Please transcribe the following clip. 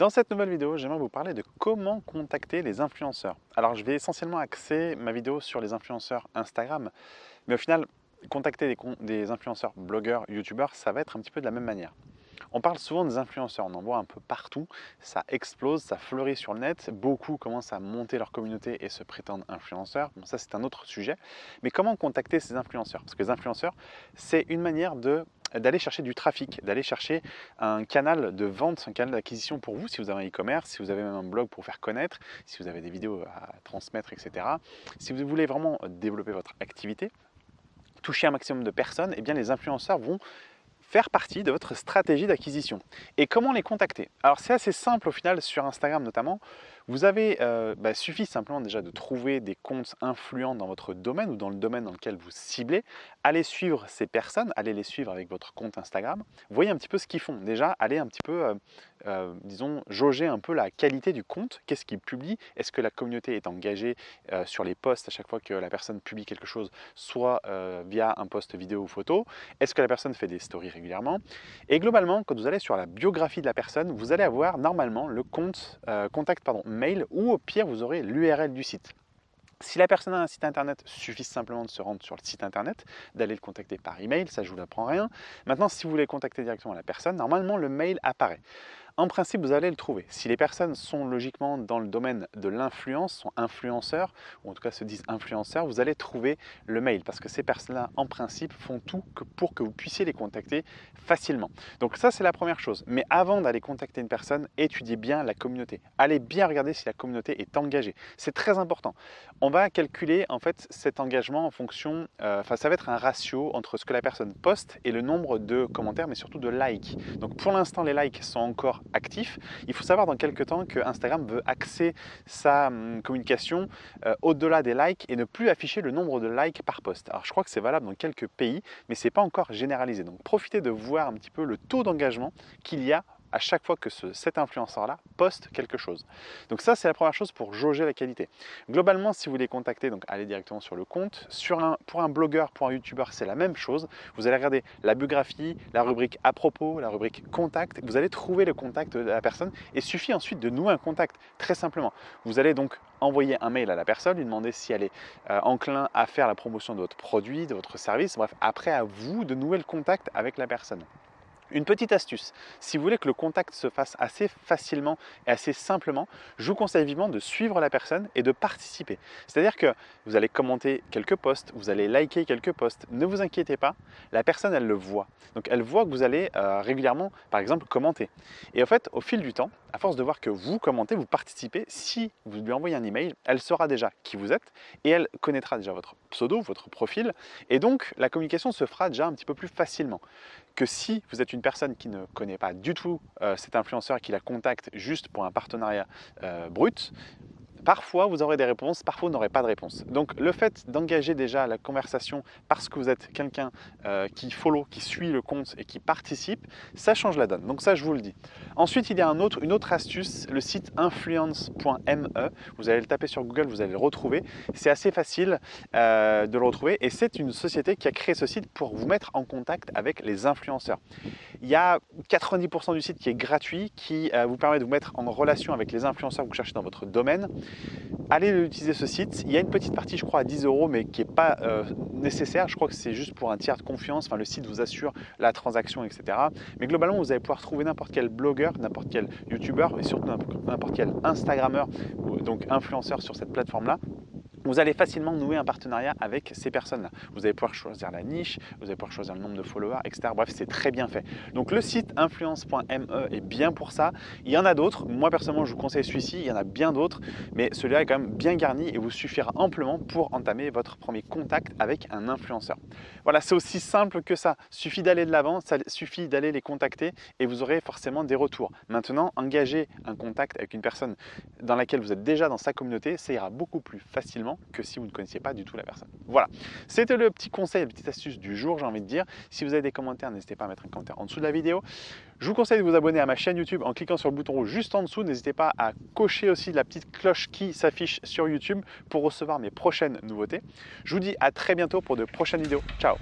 Dans cette nouvelle vidéo, j'aimerais vous parler de comment contacter les influenceurs. Alors je vais essentiellement axer ma vidéo sur les influenceurs Instagram, mais au final, contacter des, influenceurs, blogueurs, youtubeurs, ça va être un petit peu de la même manière. On parle souvent des influenceurs, on en voit un peu partout, ça explose, ça fleurit sur le net, beaucoup commencent à monter leur communauté et se prétendent influenceurs, ça c'est un autre sujet, mais comment contacter ces influenceurs? Parce que les influenceurs, c'est une manière d'aller chercher du trafic, d'aller chercher un canal de vente, un canal d'acquisition pour vous, si vous avez un e-commerce, si vous avez même un blog pour faire connaître, si vous avez des vidéos à transmettre, etc. Si vous voulez vraiment développer votre activité, toucher un maximum de personnes, eh bien les influenceurs vont faire partie de votre stratégie d'acquisition. Et comment les contacter? Alors c'est assez simple au final sur Instagram notamment. Vous avez, euh, bah, suffit simplement déjà de trouver des comptes influents dans votre domaine ou dans le domaine dans lequel vous ciblez. Allez suivre ces personnes, allez les suivre avec votre compte Instagram. Voyez un petit peu ce qu'ils font. Déjà, allez un petit peu, euh, euh, disons, jauger un peu la qualité du compte. Qu'est-ce qu'ils publient Est-ce que la communauté est engagée sur les posts à chaque fois que la personne publie quelque chose, soit via un post vidéo ou photo? Est-ce que la personne fait des stories régulièrement? Et globalement, quand vous allez sur la biographie de la personne, vous allez avoir normalement le compte, contact pardon, mail ou au pire vous aurez l'URL du site. Si la personne a un site internet, suffit simplement de se rendre sur le site internet, d'aller le contacter par email, ça je vous l'apprends rien. Maintenant, si vous voulez contacter directement la personne, normalement le mail apparaît. En principe, vous allez le trouver. Si les personnes sont logiquement dans le domaine de l'influence, sont influenceurs, ou en tout cas se disent influenceurs, vous allez trouver le mail parce que ces personnes-là, en principe, font tout pour que vous puissiez les contacter facilement. Donc ça, c'est la première chose. Mais avant d'aller contacter une personne, étudiez bien la communauté. Allez bien regarder si la communauté est engagée. C'est très important. On va calculer en fait cet engagement en fonction, euh, enfin ça va être un ratio entre ce que la personne poste et le nombre de commentaires, mais surtout de likes. Donc pour l'instant, les likes sont encore actif. Il faut savoir dans quelques temps que Instagram veut axer sa hum, communication euh, au-delà des likes et ne plus afficher le nombre de likes par post. Alors je crois que c'est valable dans quelques pays, mais ce n'est pas encore généralisé. Donc profitez de voir un petit peu le taux d'engagement qu'il y a à chaque fois que ce, cet influenceur-là poste quelque chose. Donc ça, c'est la première chose pour jauger la qualité. Globalement, si vous les contactez, donc allez directement sur le compte. Pour un blogueur, pour un youtubeur, c'est la même chose. Vous allez regarder la biographie, la rubrique à propos, la rubrique contact. Vous allez trouver le contact de la personne et suffit ensuite de nouer un contact, très simplement. Vous allez donc envoyer un mail à la personne, lui demander si elle est euh, enclin à faire la promotion de votre produit, de votre service. Bref, après à vous de nouer le contact avec la personne. Une petite astuce, si vous voulez que le contact se fasse assez facilement et assez simplement, je vous conseille vivement de suivre la personne et de participer. C'est-à-dire que vous allez commenter quelques posts, vous allez liker quelques posts, ne vous inquiétez pas, la personne elle le voit. Donc elle voit que vous allez euh, régulièrement par exemple commenter. Et en fait au fil du temps, à force de voir que vous commentez, vous participez, si vous lui envoyez un email, elle saura déjà qui vous êtes et elle connaîtra déjà votre pseudo, votre profil. Et donc la communication se fera déjà un petit peu plus facilement. Que si vous êtes une personne qui ne connaît pas du tout euh, cet influenceur et qui la contacte juste pour un partenariat euh, brut, Parfois, vous aurez des réponses, parfois, vous n'aurez pas de réponse. Donc, le fait d'engager déjà la conversation parce que vous êtes quelqu'un euh, qui follow, qui suit le compte et qui participe, ça change la donne. Donc ça, je vous le dis. Ensuite, il y a une autre astuce, le site influence.me. Vous allez le taper sur Google, vous allez le retrouver. C'est assez facile euh, de le retrouver et c'est une société qui a créé ce site pour vous mettre en contact avec les influenceurs. Il y a 90% du site qui est gratuit, qui euh, vous permet de vous mettre en relation avec les influenceurs que vous cherchez dans votre domaine allez utiliser ce site. Il y a une petite partie, je crois, à 10 euros, mais qui n'est pas euh, nécessaire. Je crois que c'est juste pour un tiers de confiance. Enfin, le site vous assure la transaction, etc. Mais globalement, vous allez pouvoir trouver n'importe quel blogueur, n'importe quel youtubeur et surtout n'importe quel instagrammeur, donc influenceur sur cette plateforme-là vous allez facilement nouer un partenariat avec ces personnes-là. Vous allez pouvoir choisir la niche, vous allez pouvoir choisir le nombre de followers, etc. Bref, c'est très bien fait. Donc le site influence.me est bien pour ça. Il y en a d'autres. Moi, personnellement, je vous conseille celui-ci. Il y en a bien d'autres, mais celui-là est quand même bien garni et vous suffira amplement pour entamer votre premier contact avec un influenceur. Voilà, c'est aussi simple que ça. Suffit d'aller de l'avant, ça suffit d'aller les contacter et vous aurez forcément des retours. Maintenant, engager un contact avec une personne dans laquelle vous êtes déjà dans sa communauté, ça ira beaucoup plus facilement que si vous ne connaissiez pas du tout la personne. Voilà, c'était le petit conseil, la petite astuce du jour, j'ai envie de dire. Si vous avez des commentaires, n'hésitez pas à mettre un commentaire en dessous de la vidéo. Je vous conseille de vous abonner à ma chaîne YouTube en cliquant sur le bouton rouge juste en dessous. N'hésitez pas à cocher aussi la petite cloche qui s'affiche sur YouTube pour recevoir mes prochaines nouveautés. Je vous dis à très bientôt pour de prochaines vidéos. Ciao